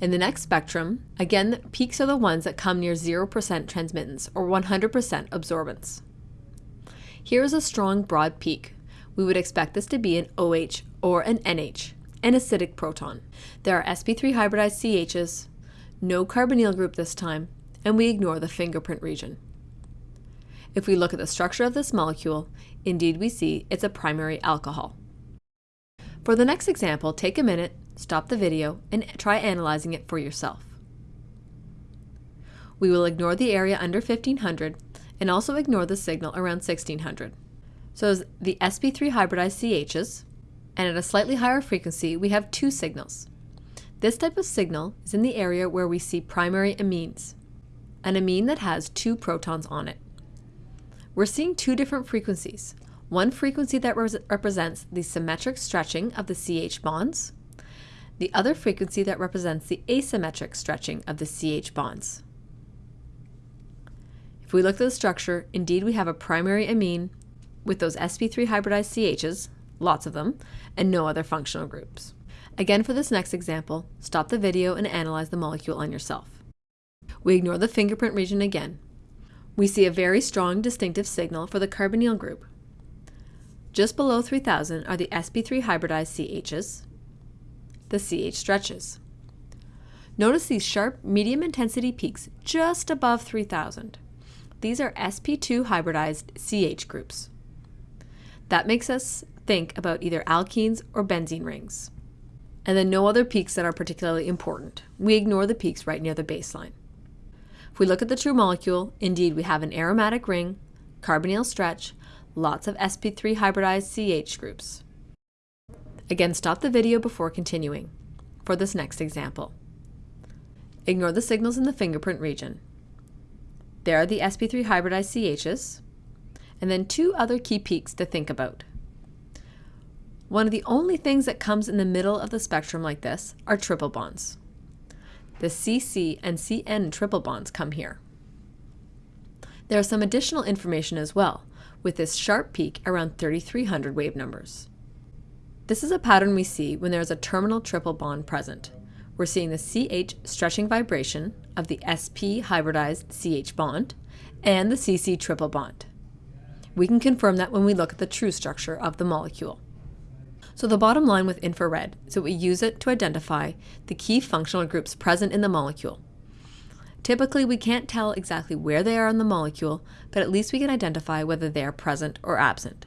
In the next spectrum, again, peaks are the ones that come near 0% transmittance or 100% absorbance. Here is a strong broad peak. We would expect this to be an OH or an NH, an acidic proton. There are sp3 hybridized CHs, no carbonyl group this time, and we ignore the fingerprint region. If we look at the structure of this molecule, indeed we see it's a primary alcohol. For the next example, take a minute, stop the video, and try analyzing it for yourself. We will ignore the area under 1500 and also ignore the signal around 1600. So as the sp3 hybridized CHs, and at a slightly higher frequency, we have two signals. This type of signal is in the area where we see primary amines, an amine that has two protons on it. We're seeing two different frequencies. One frequency that represents the symmetric stretching of the CH bonds, the other frequency that represents the asymmetric stretching of the CH bonds. If we look at the structure, indeed we have a primary amine with those sp3 hybridized CHs, lots of them, and no other functional groups. Again, for this next example, stop the video and analyze the molecule on yourself. We ignore the fingerprint region again. We see a very strong distinctive signal for the carbonyl group. Just below 3000 are the sp3 hybridized CHs, the CH stretches. Notice these sharp medium intensity peaks just above 3000. These are sp2 hybridized CH groups. That makes us think about either alkenes or benzene rings. And then no other peaks that are particularly important. We ignore the peaks right near the baseline. If we look at the true molecule, indeed we have an aromatic ring, carbonyl stretch, lots of sp3 hybridized CH groups. Again, stop the video before continuing for this next example. Ignore the signals in the fingerprint region. There are the sp3 hybridized CHs, and then two other key peaks to think about. One of the only things that comes in the middle of the spectrum like this are triple bonds. The CC and CN triple bonds come here. There is some additional information as well, with this sharp peak around 3300 wave numbers. This is a pattern we see when there is a terminal triple bond present. We're seeing the CH stretching vibration of the SP hybridized CH bond and the CC triple bond. We can confirm that when we look at the true structure of the molecule. So the bottom line with infrared is that we use it to identify the key functional groups present in the molecule. Typically, we can't tell exactly where they are in the molecule, but at least we can identify whether they are present or absent.